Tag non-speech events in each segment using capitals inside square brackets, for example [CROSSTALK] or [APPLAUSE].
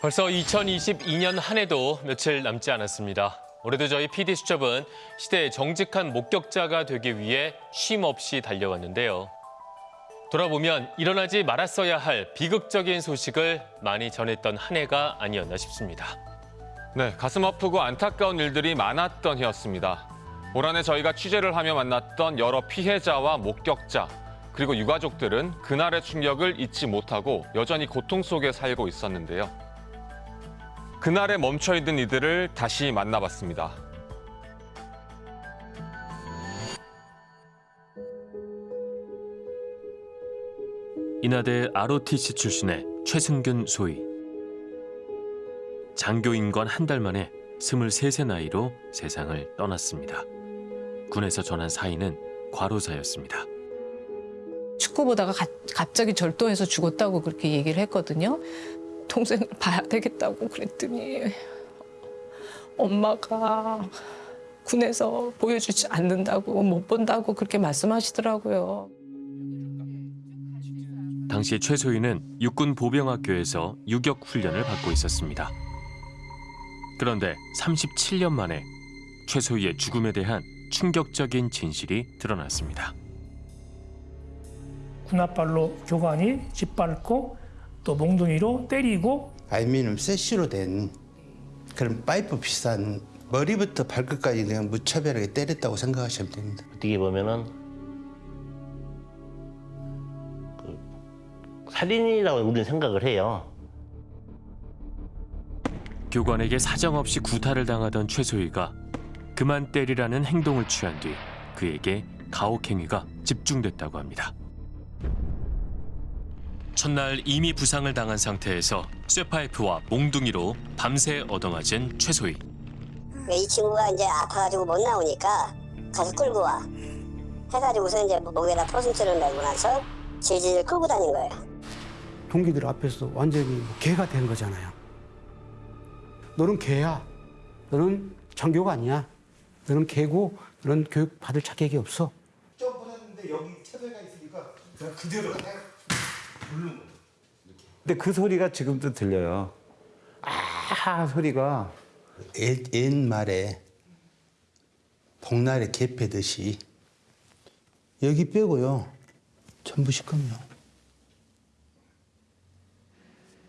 벌써 2022년 한 해도 며칠 남지 않았습니다. 올해도 저희 PD 수첩은 시대의 정직한 목격자가 되기 위해 쉼 없이 달려왔는데요. 돌아보면 일어나지 말았어야 할 비극적인 소식을 많이 전했던 한 해가 아니었나 싶습니다. 네, 가슴 아프고 안타까운 일들이 많았던 해였습니다. 올 한해 저희가 취재를 하며 만났던 여러 피해자와 목격자, 그리고 유가족들은 그날의 충격을 잊지 못하고 여전히 고통 속에 살고 있었는데요. 그날에 멈춰있는 이들을 다시 만나봤습니다. 인하대 ROTC 출신의 최승균 소위. 장교 임관 한달 만에 23세 나이로 세상을 떠났습니다. 군에서 전한 사인은 과로사였습니다. 축구 보다가 가- 갑자기 절도해서 죽었다고 그렇게 얘기를 했거든요. 동생을 봐야 되겠다고 그랬더니 엄마가 군에서 보여주지 않는다고 못 본다고 그렇게 말씀하시더라고요. 당시 최소희는 육군 보병학교에서 유격 훈련을 받고 있었습니다. 그런데 37년 만에 최소희의 죽음에 대한 충격적인 진실이 드러났습니다. 군홧발로 교관이 짓밟고 또 몽둥이로 때리고 알미늄 세시로 된 그런 파이프 비싼 머리부터 발끝까지 그냥 무차별하게 때렸다고 생각하시면 됩니다. 어떻게 보면은 그 살인이라고 우리는 생각을 해요. 교관에게 사정없이 구타를 당하던 최소희가 그만 때리라는 행동을 취한 뒤 그에게 가혹행위가 집중됐다고 합니다. 첫날 이미 부상을 당한 상태에서 쇠파이프와 몽둥이로 밤새 얻어맞은 최소희. 이 친구가 이제 아파가지고 못 나오니까 가서 끌고 와. 해가지고서 이제 목에다 포승줄을 매고 나서 질질 끌고 다닌 거예요. 동기들 앞에서 완전히 뭐 개가 된 거잖아요. 너는 개야. 너는 장교가 아니야. 너는 개고 너는 교육 받을 자격이 없어. 좀 보냈는데 여기 차별가 있으니까 그냥 그대로 근데 그 소리가 지금도 들려요. 아 소리가 옛, 옛말에 복날에 개 패듯이 여기 빼고요 전부 시커매요.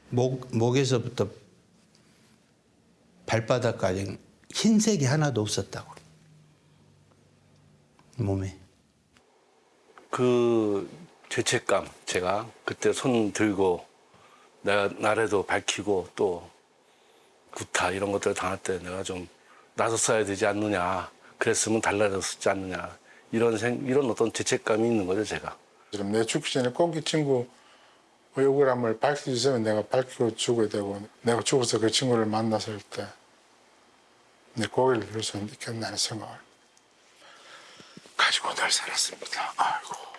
목, 목에서부터 발바닥까지 흰색이 하나도 없었다고 몸에. 그 죄책감 제가 그때 손 들고 내가 나래도 밝히고 또 구타 이런 것들 당할 때 내가 좀 나섰어야 되지 않느냐 그랬으면 달라졌지 않느냐 이런 생 이런 어떤 죄책감이 있는 거죠 제가 지금 내 죽기 전에 꼭이 친구 억울함을 밝혀주시면 내가 밝히고 죽어야 되고 내가 죽어서 그 친구를 만났을 때 내 고개를 들을 수 있겠다는 생각을 가지고 늘 살았습니다. 아이고.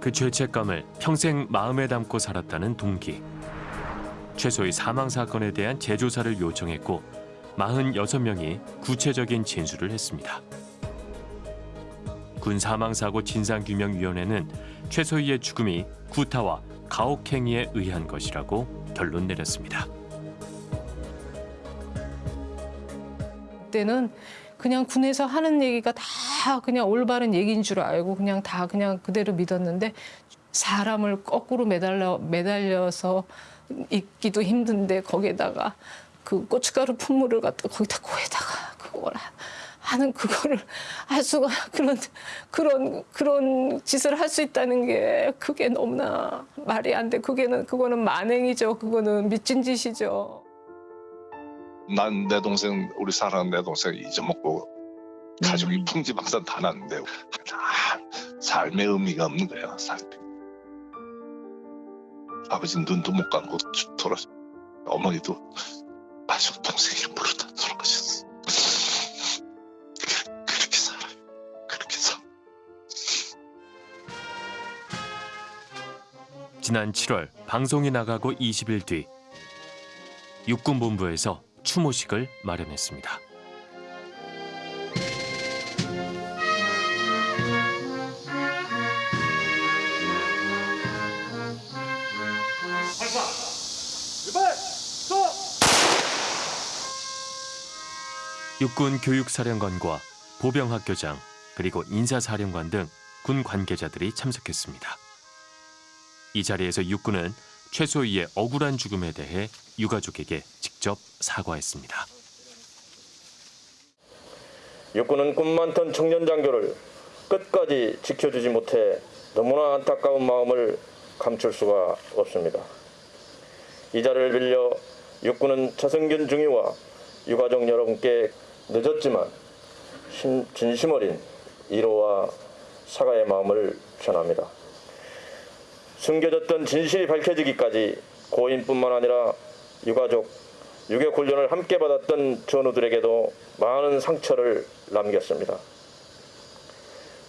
그 죄책감을 평생 마음에 담고 살았다는 동기. 최소희 사망 사건에 대한 재조사를 요청했고 46명이 구체적인 진술을 했습니다. 군 사망사고 진상규명위원회는 최소희의 죽음이 구타와 가혹행위에 의한 것이라고 결론 내렸습니다. 그때는 그냥 군에서 하는 얘기가 다 그냥 올바른 얘기인 줄 알고 그냥 다 그냥 그대로 믿었는데 사람을 거꾸로 매달려 매달려서 있기도 힘든데 거기에다가 그 고춧가루 품물을 갖다 거기다 코에다가 그걸 하- 하는 그거를 할 수가 [LAUGHS] 그런 그런 그런 짓을 할 수 있다는 게 그게 너무나 말이 안 돼. 그게는 그거는 만행이죠. 그거는 미친 짓이죠. 난 내 동생 우리 사랑하는 내 동생 잊어먹고 가족이 풍지박산 다 났는데 다 삶의 의미가 없는 거야 삶이 아버지는 눈도 못 감고 돌아서 어머니도 마지막 동생 이름 부르다 돌아가셨어. 그- 그렇게 살아요. 그렇게 살아 지난 7월 방송이 나가고 20일 뒤 육군본부에서 추모식을 마련했습니다. 육군 교육사령관과 보병학교장 그리고 인사사령관 등 군 관계자들이 참석했습니다. 이 자리에서 육군은 최소희의 억울한 죽음에 대해 유가족에게 직접 사과했습니다. 육군은 꿈 많던 청년 장교를 끝까지 지켜주지 못해 너무나 안타까운 마음을 감출 수가 없습니다. 이 자리를 빌려 육군은 차승균 중위와 유가족 여러분께 늦었지만 심- 진심 어린 위로와 사과의 마음을 전합니다. 숨겨졌던 진실이 밝혀지기까지 고인뿐만 아니라 유가족, 유격 훈련을 함께 받았던 전우들에게도 많은 상처를 남겼습니다.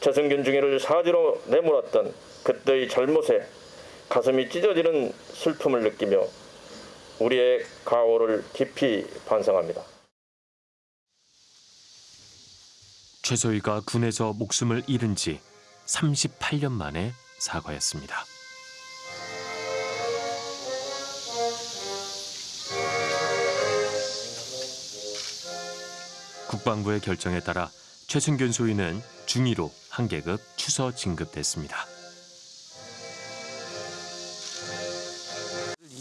최승균 중위를 사지로 내몰았던 그때의 잘못에 가슴이 찢어지는 슬픔을 느끼며 우리의 가오를 깊이 반성합니다. 최소희가 군에서 목숨을 잃은 지 38년 만에 사과했습니다. 국방부의 결정에 따라 최승균 소위는 중위로 한 계급 추서 진급됐습니다.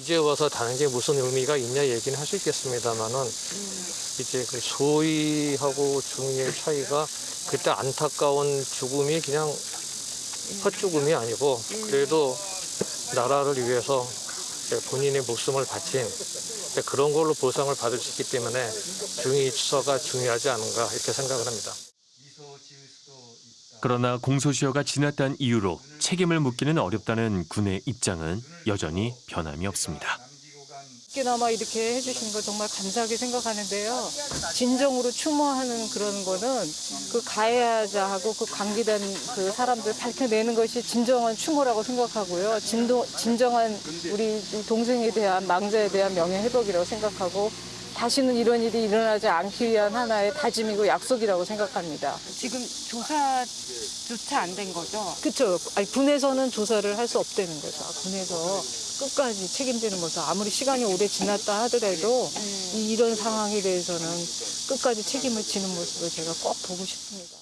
이제 와서 다는 게 무슨 의미가 있냐 얘기는 할수 있겠습니다만은 이제 그 소위하고 중위의 차이가 그때 안타까운 죽음이 그냥 헛죽음이 아니고 그래도 나라를 위해서 본인의 목숨을 바친 그런 걸로 보상을 받을 수 있기 때문에 중위 추서가 중요하지 않은가 이렇게 생각을 합니다. 그러나 공소시효가 지났다는 이유로 책임을 묻기는 어렵다는 군의 입장은 여전히 변함이 없습니다. 그나마 이렇게 해주신 거 정말 감사하게 생각하는데요. 진정으로 추모하는 그런 거는 그 가해자하고 그 관계된 그 사람들 밝혀내는 것이 진정한 추모라고 생각하고요. 진도, 진정한 우리 동생에 대한 망자에 대한 명예회복이라고 생각하고 다시는 이런 일이 일어나지 않기 위한 하나의 다짐이고 약속이라고 생각합니다. 지금 조사조차 안 된 거죠? 그렇죠. 아니, 군에서는 조사를 할 수 없다는 거죠. 군에서 끝까지 책임지는 모습. 아무리 시간이 오래 지났다 하더라도 이- 이런 상황에 대해서는 끝까지 책임을 지는 모습을 제가 꼭 보고 싶습니다.